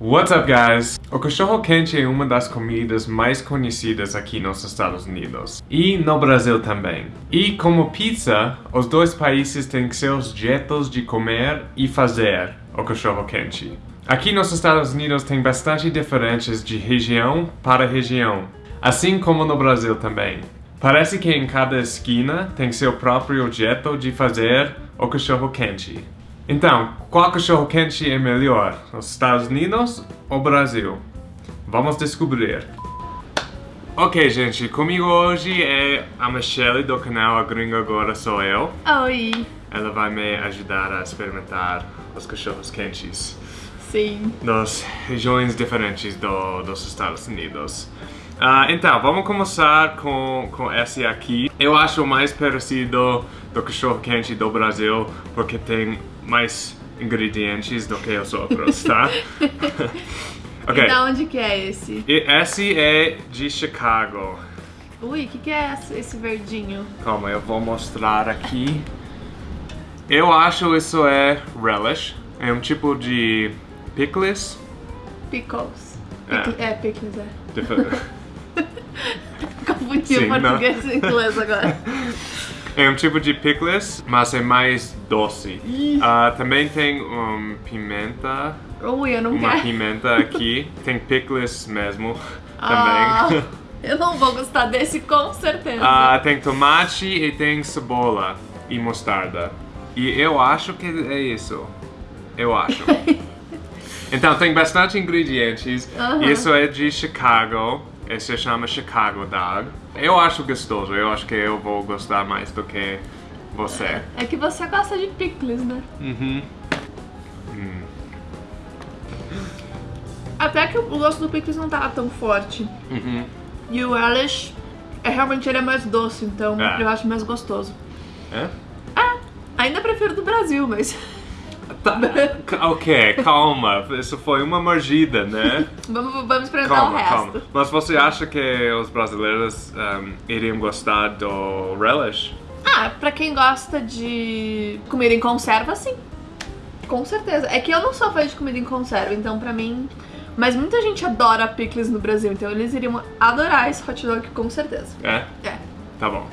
What's up, guys? O cachorro quente é uma das comidas mais conhecidas aqui nos Estados Unidos e no Brasil também. E como pizza, os dois países têm seus jeitos de comer e fazer o cachorro quente. Aqui nos Estados Unidos tem bastante diferenças de região para região, assim como no Brasil também. Parece que em cada esquina tem seu próprio jeito de fazer o cachorro quente. Então, qual cachorro quente é melhor? Os Estados Unidos ou Brasil? Vamos descobrir. Ok, gente, comigo hoje é a Michelle do canal A Gringa Agora Sou Eu. Oi. Ela vai me ajudar a experimentar os cachorros quentes Sim. das regiões diferentes do, dos Estados Unidos. Ah, então, vamos começar com, com esse aqui. Eu acho mais parecido do cachorro quente do Brasil porque tem mais ingredientes do que os outros, tá? ok. E da onde que é esse? E esse é de Chicago. Ui, o que, que é esse- verdinho? Calma, eu vou mostrar aqui. Eu acho isso é relish. É um tipo de pickles. Pickles. É. Pickle- É, pickles, é. Dif- Confundi Sim, o não. português e inglês agora. É um tipo de pickles, mas é mais doce. Ah, também tem um, pimenta, Ui, eu não uma quero. pimenta aqui. Tem pickles mesmo Ah, também. eu não vou gostar desse com certeza. Ah, tem tomate e tem cebola e mostarda. E eu acho que é isso. Eu acho. então tem bastante ingredientes. Aham. Isso é de Chicago. Esse se chama Chicago Dog. Eu acho gostoso. Eu acho que eu vou gostar mais do que você. É que você gosta de pickles, né? Uhum. Até que o gosto do pickles não tava tão forte. Uhum. E o relish, é, realmente ele é mais doce, então É. eu acho mais gostoso. É? Ainda prefiro do Brasil, mas Tá. ok, calma. Isso foi uma mordida, né? vamos, vamos experimentar o resto. calma. Mas você acha que os brasileiros um, iriam gostar do relish? Ah, pra quem gosta de comida em conserva, sim. Com certeza. É que eu não sou fã de comida em conserva, então pra mim. Mas muita gente adora pickles no Brasil, então eles iriam adorar esse hot dog com certeza. É? É. Tá bom.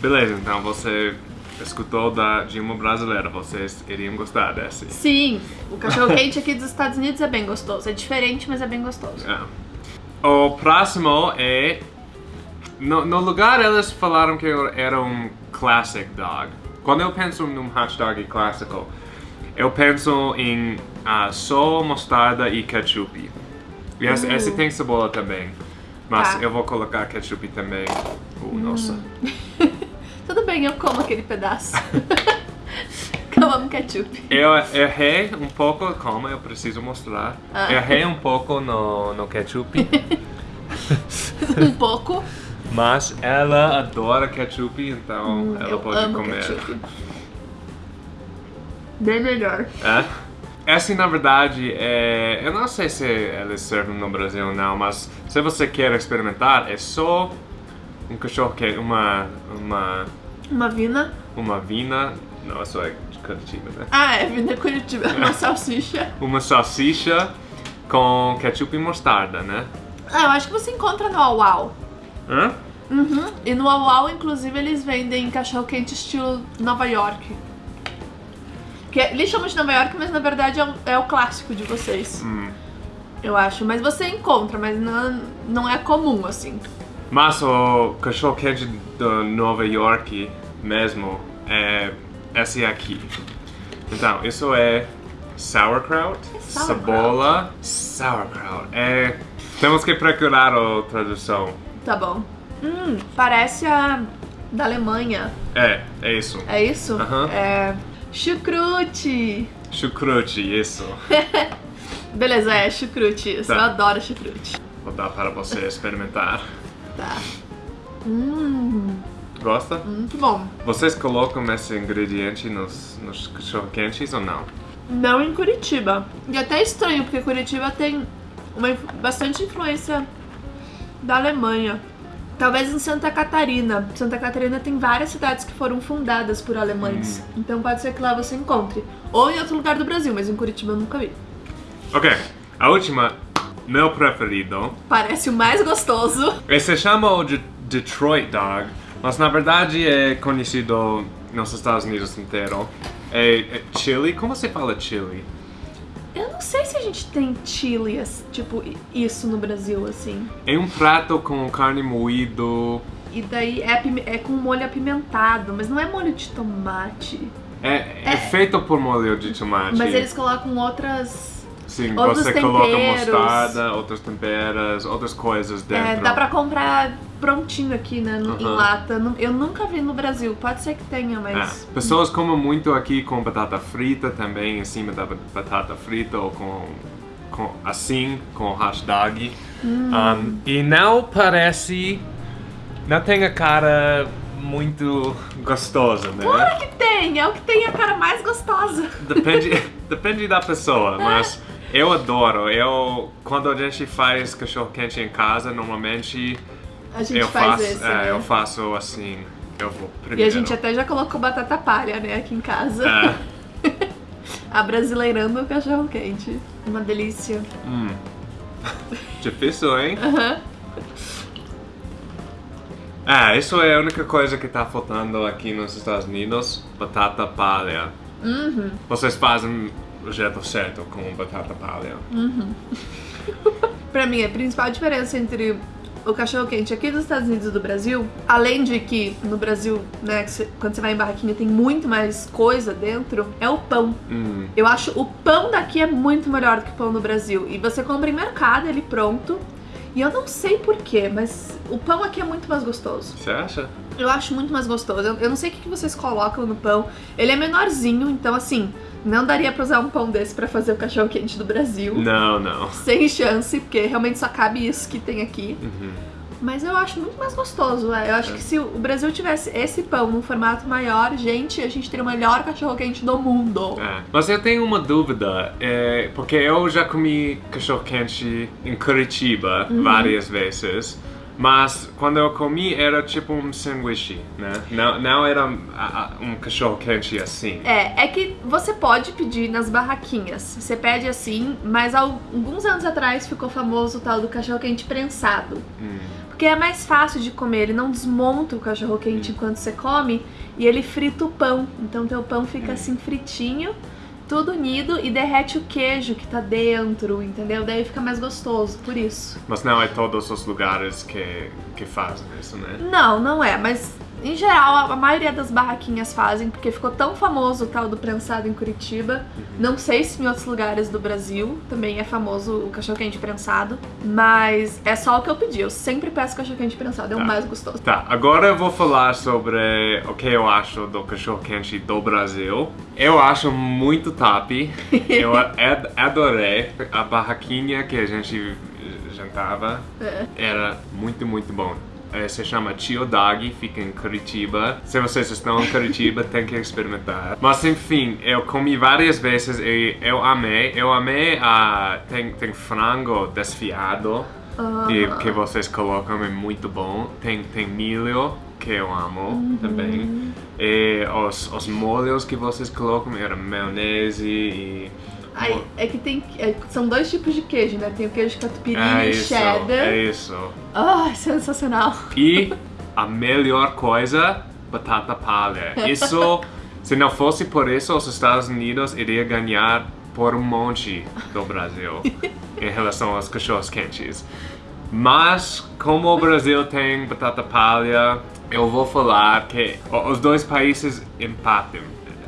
Beleza, então você escutou da, de uma brasileira. Vocês iriam gostar desse. Sim, o cachorro quente aqui dos Estados Unidos é bem gostoso. É diferente, mas é bem gostoso. É. O próximo é. No, no lugar eles falaram que era um classic dog. Quando eu penso num hot dog clássico, eu penso em ah, só mostarda e ketchup. E esse, Uh. esse tem cebola também. Mas Tá. eu vou colocar ketchup também. Uh, nossa. Tudo bem, eu como aquele pedaço. eu amo ketchup. Eu errei um pouco, calma, eu preciso mostrar. Ah. Errei um pouco no, no ketchup, Um pouco. mas ela adora ketchup, então ela Hum, eu pode comer. ketchup. Bem melhor. É? Essa, na verdade, é... Eu não sei se eles servem no Brasil ou não, mas se você quer experimentar, é só um cachorro que uma... uma... Uma vina. uma vina... Não, isso é de Curitiba, né? Ah, é vina Curitiba. Uma salsicha. Uma salsicha com ketchup e mostarda, né? Ah, eu acho que você encontra no Auau. Hã? Uhum. E no Auau, inclusive, eles vendem cachorro quente estilo Nova York. Que é- eles chamam de Nova York, mas na verdade é o, é o clássico de vocês. Hum. Eu acho. Mas você encontra, mas não, não é comum, assim. Mas o cachorro quente de Nova York mesmo é esse aqui. Então, isso é sauerkraut, sauerkraut? cebola, sauerkraut. É, temos que procurar a tradução. Tá bom. Hum, parece a da Alemanha. É, é isso. É isso? É. Chucrute! Chucrute, isso. Beleza, é chucrute. Tá. Eu adoro chucrute. Vou dar para você experimentar. Tá. Hum, Gosta? muito bom. Vocês colocam esse ingrediente nos, nos cachorro quentes ou não? Não em Curitiba. E até é estranho, porque Curitiba tem uma, bastante influência da Alemanha. Talvez em Santa Catarina. Santa Catarina tem várias cidades que foram fundadas por alemães. Então pode ser que lá você encontre. Ou em outro lugar do Brasil, mas em Curitiba eu nunca vi. Ok, A última, meu preferido. Parece o mais gostoso. Esse chama o de Detroit Dog, mas na verdade é conhecido nos Estados Unidos inteiro. É, é chili? Como você fala chili? Eu não sei se a gente tem chili, tipo, isso no Brasil, assim. É um prato com carne moído. E daí é, é com molho apimentado, mas não é molho de tomate. É, é, é feito por molho de tomate. Mas eles colocam outras Sim, você temperos. coloca mostarda, outras temperas, outras coisas é, dentro. É, dá pra comprar prontinho aqui, né, no, em lata. Eu nunca vi no Brasil, pode ser que tenha, mas... É. Pessoas comem muito aqui com batata frita também, em cima da batata frita ou com, com assim, com hash dog. Hum. Um, e não parece... Não tem a cara muito gostosa, né? Claro que tem! É o que tem a cara mais gostosa. Depende, depende da pessoa, mas... Eu adoro. Eu, quando a gente faz cachorro quente em casa, normalmente a gente eu faz faço, esse, é, né? eu faço assim. Eu vou primeiro. E a gente até já colocou batata palha, né, aqui em casa. É. Abrasileirando o cachorro quente. Uma delícia. Hum. Difícil, hein? Uhum. É, isso é a única coisa que tá faltando aqui nos Estados Unidos. Batata palha. Uhum. Vocês fazem o jeito certo com batata palha. Uhum. pra mim, a principal diferença entre o cachorro quente aqui dos Estados Unidos e do Brasil, além de que no Brasil, né, quando você vai em barraquinha tem muito mais coisa dentro, é o pão. Hum. Eu acho o pão daqui é muito melhor do que o pão no Brasil. E você compra em mercado ele pronto. E eu não sei porquê, mas o pão aqui é muito mais gostoso. Você acha? Eu acho muito mais gostoso. Eu, eu não sei o que vocês colocam no pão. Ele é menorzinho, então assim, não daria pra usar um pão desse pra fazer o cachorro quente do Brasil. Não, não. Sem chance, porque realmente só cabe isso que tem aqui. Uhum. Mas eu acho muito mais gostoso. É. Eu acho é. que se o Brasil tivesse esse pão num formato maior, gente, a gente teria o melhor cachorro quente do mundo. É. Mas eu tenho uma dúvida, é, porque eu já comi cachorro quente em Curitiba uhum. várias vezes. Mas quando eu comi era tipo um sanduíche, né? Não, não era um cachorro quente assim. É, é que você pode pedir nas barraquinhas. Você pede assim, mas alguns anos atrás ficou famoso o tal do cachorro quente prensado. Hum. Porque é mais fácil de comer, ele não desmonta o cachorro quente hum. enquanto você come e ele frita o pão. Então teu pão fica hum. assim fritinho tudo unido e derrete o queijo que tá dentro, entendeu? Daí fica mais gostoso, por isso. Mas não é todos os lugares que, que fazem isso, né? Não, não é, mas em geral, a maioria das barraquinhas fazem, porque ficou tão famoso o tal do prensado em Curitiba. Uhum. Não sei se em outros lugares do Brasil também é famoso o cachorro-quente prensado, mas é só o que eu pedi. Eu sempre peço cachorro-quente prensado, é tá. o mais gostoso. Tá, agora eu vou falar sobre o que eu acho do cachorro-quente do Brasil. Eu acho muito top. eu adorei a barraquinha que a gente jantava. É. Era muito, muito bom é, se chama Tio Dog, fica em Curitiba. Se vocês estão em Curitiba, tem que experimentar. Mas enfim, eu comi várias vezes e eu amei. Eu amei a... tem, tem frango desfiado. Uh. E que vocês colocam é muito bom. Tem, tem milho, que eu amo uhum. também. E os, os molhos que vocês colocam eram maionese e Aí, é que tem. É, são dois tipos de queijo, né? Tem o queijo catupiry é e isso, cheddar. É isso. Ah, sensacional. E a melhor coisa, batata palha. Isso, se não fosse por isso, os Estados Unidos iria ganhar por um monte do Brasil em relação aos cachorros quentes. Mas, como o Brasil tem batata palha, eu vou falar que os dois países empatem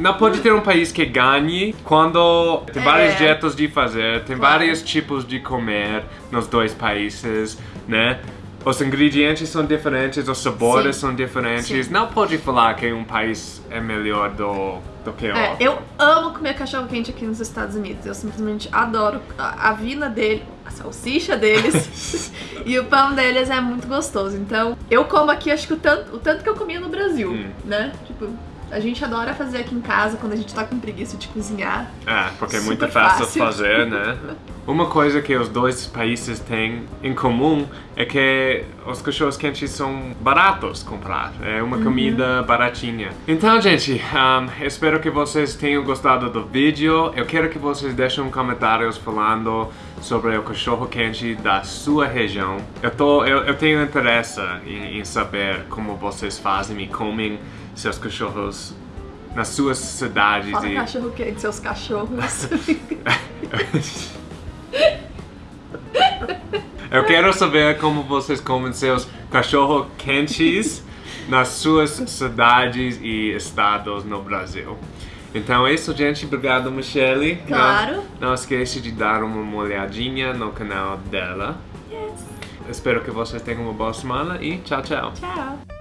não pode ter um país que ganhe quando tem vários é. jeitos de fazer, tem claro. vários tipos de comer nos dois países, né? Os ingredientes são diferentes, os sabores Sim. são diferentes. Sim. Não pode falar que um país é melhor do, do que o é, outro. Eu amo comer cachorro quente aqui nos Estados Unidos. Eu simplesmente adoro a, a vina dele, a salsicha deles e o pão deles é muito gostoso. Então, eu como aqui acho que o tanto, o tanto que eu comia no Brasil, hum. né? Tipo, a gente adora fazer aqui em casa quando a gente tá com preguiça de cozinhar. É, porque é muito fácil, fácil fazer, né? Uma coisa que os dois países têm em comum é que os cachorros quentes são baratos comprar. É uma uhum. comida baratinha. Então, gente, um, espero que vocês tenham gostado do vídeo. Eu quero que vocês deixem comentários falando sobre o cachorro quente da sua região. Eu, tô, eu, eu tenho interesse em, em saber como vocês fazem e comem seus cachorros nas suas cidades. Fala e... cachorro quente, seus cachorros. Eu quero saber como vocês comem seus cachorro quentes nas suas cidades e estados no Brasil. Então é isso, gente. Obrigado, Michelle. Claro. Não, não esqueça de dar uma olhadinha no canal dela. yes. Espero que vocês tenham uma boa semana e tchau, tchau. Tchau.